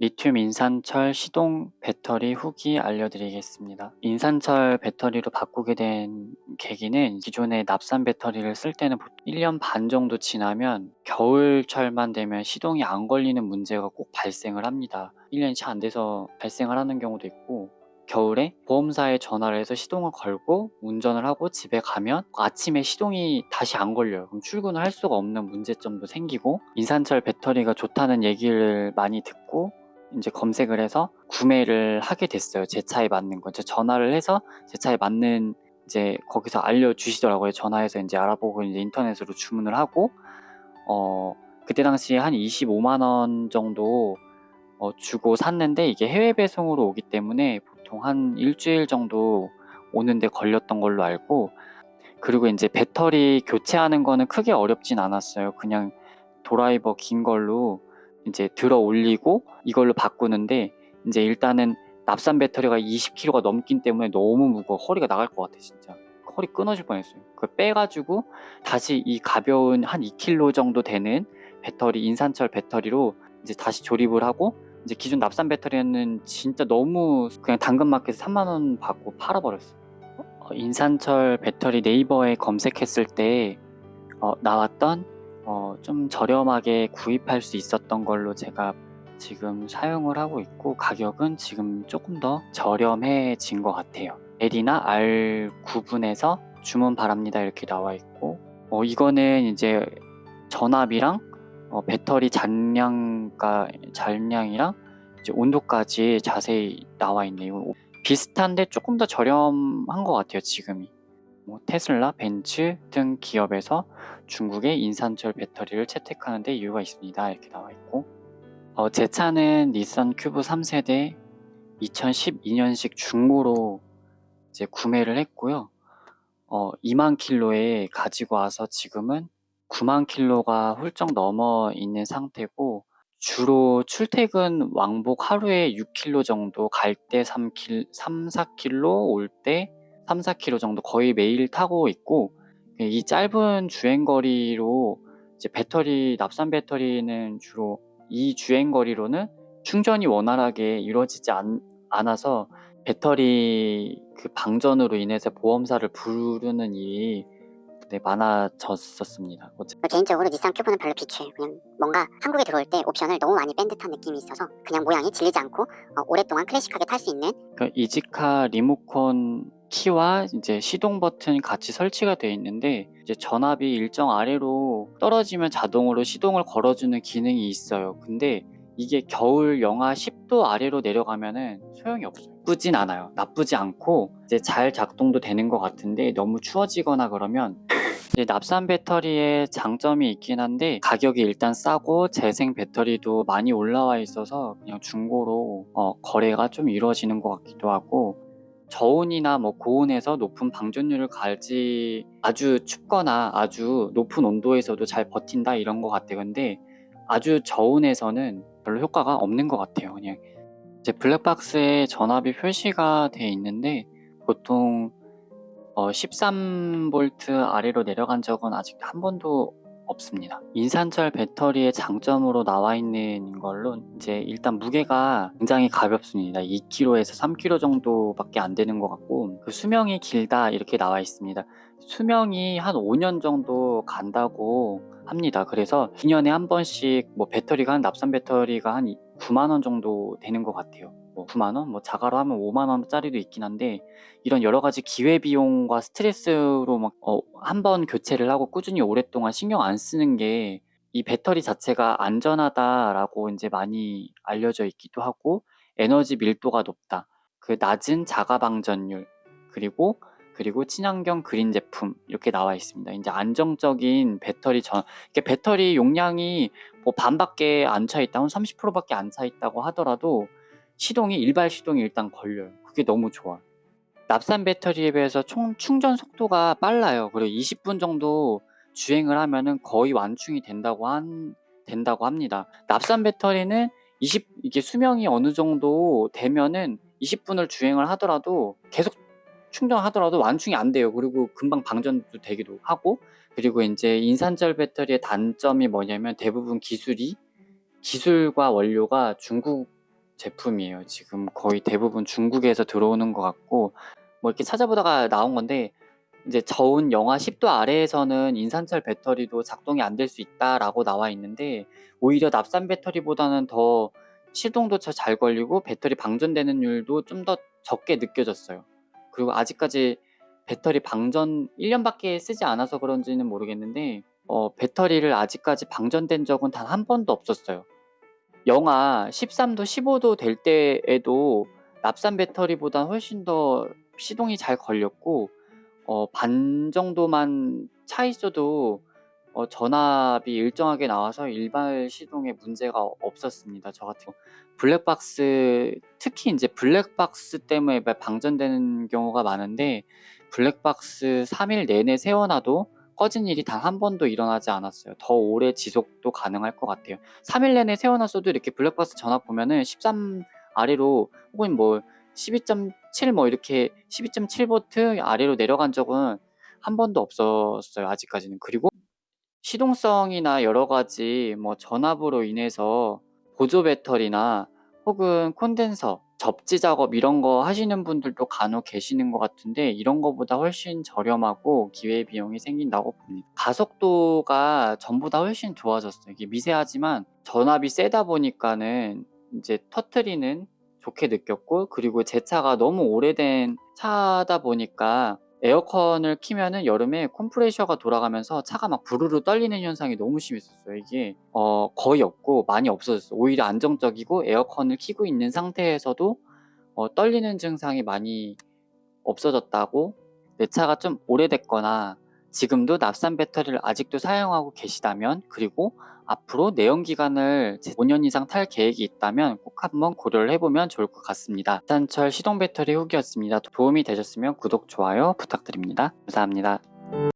리튬 인산철 시동 배터리 후기 알려드리겠습니다. 인산철 배터리로 바꾸게 된 계기는 기존의 납산 배터리를 쓸 때는 1년 반 정도 지나면 겨울철만 되면 시동이 안 걸리는 문제가 꼭 발생을 합니다. 1년이 채 안 돼서 발생을 하는 경우도 있고 겨울에 보험사에 전화를 해서 시동을 걸고 운전을 하고 집에 가면 아침에 시동이 다시 안 걸려요. 그럼 출근을 할 수가 없는 문제점도 생기고 인산철 배터리가 좋다는 얘기를 많이 듣고 이제 검색을 해서 구매를 하게 됐어요. 제 차에 맞는 거. 제 전화를 해서 제 차에 맞는 이제 거기서 알려주시더라고요. 전화해서 이제 알아보고 이제 인터넷으로 주문을 하고 어 그때 당시에 한 25만 원 정도 어 주고 샀는데 이게 해외 배송으로 오기 때문에 보통 한 일주일 정도 오는데 걸렸던 걸로 알고 그리고 이제 배터리 교체하는 거는 크게 어렵진 않았어요. 그냥 드라이버 긴 걸로 이제 들어 올리고 이걸로 바꾸는데 이제 일단은 납산 배터리가 20kg가 넘긴 때문에 너무 무거워. 허리가 나갈 것 같아 진짜. 허리 끊어질 뻔했어요. 그 빼가지고 다시 이 가벼운 한 2kg 정도 되는 배터리 인산철 배터리로 이제 다시 조립을 하고 이제 기존 납산 배터리는 진짜 너무 그냥 당근마켓에서 3만원 받고 팔아버렸어 어, 인산철 배터리 네이버에 검색했을 때 어, 나왔던 어, 좀 저렴하게 구입할 수 있었던 걸로 제가 지금 사용을 하고 있고 가격은 지금 조금 더 저렴해진 것 같아요 L이나 R 구분에서 주문 바랍니다 이렇게 나와 있고 어, 이거는 이제 전압이랑 어, 배터리 잔량가 잔량이랑 온도까지 자세히 나와 있네요. 비슷한데 조금 더 저렴한 것 같아요. 지금이. 뭐 테슬라, 벤츠 등 기업에서 중국의 인산철 배터리를 채택하는 데 이유가 있습니다. 이렇게 나와 있고 어, 제 차는 닛산 큐브 3세대 2012년식 중고로 이제 구매를 했고요. 어, 2만 킬로에 가지고 와서 지금은 9만 킬로가 훌쩍 넘어 있는 상태고 주로 출퇴근 왕복 하루에 6킬로 정도 갈 때 3킬, 3, 4킬로 올 때 3, 4킬로 정도 거의 매일 타고 있고 이 짧은 주행 거리로 이제 배터리 납산 배터리는 주로 이 주행 거리로는 충전이 원활하게 이루어지지 않, 않아서 배터리 그 방전으로 인해서 보험사를 부르는 일이 네, 많아졌었습니다. 개인적으로 닛산 큐브는 별로 비추해요. 그냥 뭔가 한국에 들어올 때 옵션을 너무 많이 뺀 듯한 느낌이 있어서 그냥 모양이 질리지 않고 어, 오랫동안 클래식하게 탈 수 있는 그 이지카 리모컨 키와 이제 시동 버튼이 같이 설치가 되어 있는데 이제 전압이 일정 아래로 떨어지면 자동으로 시동을 걸어주는 기능이 있어요. 근데 이게 겨울 영하 10도 아래로 내려가면은 소용이 없어요. 나쁘진 않아요. 나쁘지 않고 이제 잘 작동도 되는 것 같은데 너무 추워지거나 그러면 납산 배터리의 장점이 있긴 한데 가격이 일단 싸고 재생 배터리도 많이 올라와 있어서 그냥 중고로 어, 거래가 좀 이루어지는 것 같기도 하고 저온이나 뭐 고온에서 높은 방전율을 가지 아주 춥거나 아주 높은 온도에서도 잘 버틴다 이런 것 같아요. 근데 아주 저온에서는 별로 효과가 없는 것 같아요 그냥. 이제 블랙박스에 전압이 표시가 되어 있는데 보통 어 13V 아래로 내려간 적은 아직 한 번도 없습니다. 인산철 배터리의 장점으로 나와 있는 걸로 이제 일단 무게가 굉장히 가볍습니다. 2kg에서 3kg 정도밖에 안 되는 것 같고 그 수명이 길다 이렇게 나와 있습니다. 수명이 한 5년 정도 간다고 합니다. 그래서 2년에 한 번씩 뭐 배터리가 한 납산 배터리가 한 9만원 정도 되는 것 같아요. 뭐 9만원? 뭐 자가로 하면 5만원짜리도 있긴 한데 이런 여러 가지 기회비용과 스트레스로 막 어, 한 번 교체를 하고 꾸준히 오랫동안 신경 안 쓰는 게 이 배터리 자체가 안전하다라고 이제 많이 알려져 있기도 하고 에너지 밀도가 높다. 그 낮은 자가 방전율 그리고 그리고 친환경 그린 제품 이렇게 나와 있습니다. 이제 안정적인 배터리 전 배터리 용량이 뭐 반밖에 안 차 있다, 한 30%밖에 안 차 있다고 하더라도 시동이 일발 시동이 일단 걸려요. 그게 너무 좋아. 납산 배터리에 비해서 총 충전 속도가 빨라요. 그리고 20분 정도 주행을 하면은 거의 완충이 된다고 한 된다고 합니다. 납산 배터리는 20 이게 수명이 어느 정도 되면은 20분을 주행을 하더라도 계속 충전하더라도 완충이 안 돼요. 그리고 금방 방전도 되기도 하고 그리고 이제 인산철 배터리의 단점이 뭐냐면 대부분 기술이 기술과 원료가 중국 제품이에요. 지금 거의 대부분 중국에서 들어오는 것 같고 뭐 이렇게 찾아보다가 나온 건데 이제 저온 영하 10도 아래에서는 인산철 배터리도 작동이 안 될 수 있다라고 나와 있는데 오히려 납산 배터리보다는 더 시동도 더잘 걸리고 배터리 방전되는 율도 좀 더 적게 느껴졌어요. 그리고 아직까지 배터리 방전 1년밖에 쓰지 않아서 그런지는 모르겠는데 어, 배터리를 아직까지 방전된 적은 단 한 번도 없었어요. 영하 13도, 15도 될 때에도 납산 배터리보다 훨씬 더 시동이 잘 걸렸고 어, 반 정도만 차 있어도 어, 전압이 일정하게 나와서 일반 시동에 문제가 없었습니다. 저 같은. 블랙박스 특히 이제 블랙박스 때문에 방전되는 경우가 많은데 블랙박스 3일 내내 세워놔도 꺼진 일이 단 한 번도 일어나지 않았어요. 더 오래 지속도 가능할 것 같아요. 3일 내내 세워놨어도 이렇게 블랙박스 전압 보면은 13 아래로 혹은 뭐 12.7 뭐 이렇게 12.7V 아래로 내려간 적은 한 번도 없었어요. 아직까지는. 그리고 시동성이나 여러 가지 뭐 전압으로 인해서 보조 배터리나 혹은 콘덴서, 접지 작업 이런 거 하시는 분들도 간혹 계시는 것 같은데 이런 거보다 훨씬 저렴하고 기회 비용이 생긴다고 봅니다. 가속도가 전보다 훨씬 좋아졌어요. 이게 미세하지만 전압이 세다 보니까는 이제 터트리는 좋게 느꼈고 그리고 제 차가 너무 오래된 차다 보니까 에어컨을 키면은 여름에 컴프레셔가 돌아가면서 차가 막 부르르 떨리는 현상이 너무 심했었어요. 이게 어, 거의 없고 많이 없어졌어요. 오히려 안정적이고 에어컨을 키고 있는 상태에서도 어, 떨리는 증상이 많이 없어졌다고 내 차가 좀 오래됐거나 지금도 납산 배터리를 아직도 사용하고 계시다면 그리고 앞으로 내연기관을 5년 이상 탈 계획이 있다면 꼭 한번 고려를 해보면 좋을 것 같습니다. 산철 시동 배터리 후기였습니다. 도움이 되셨으면 구독, 좋아요 부탁드립니다. 감사합니다.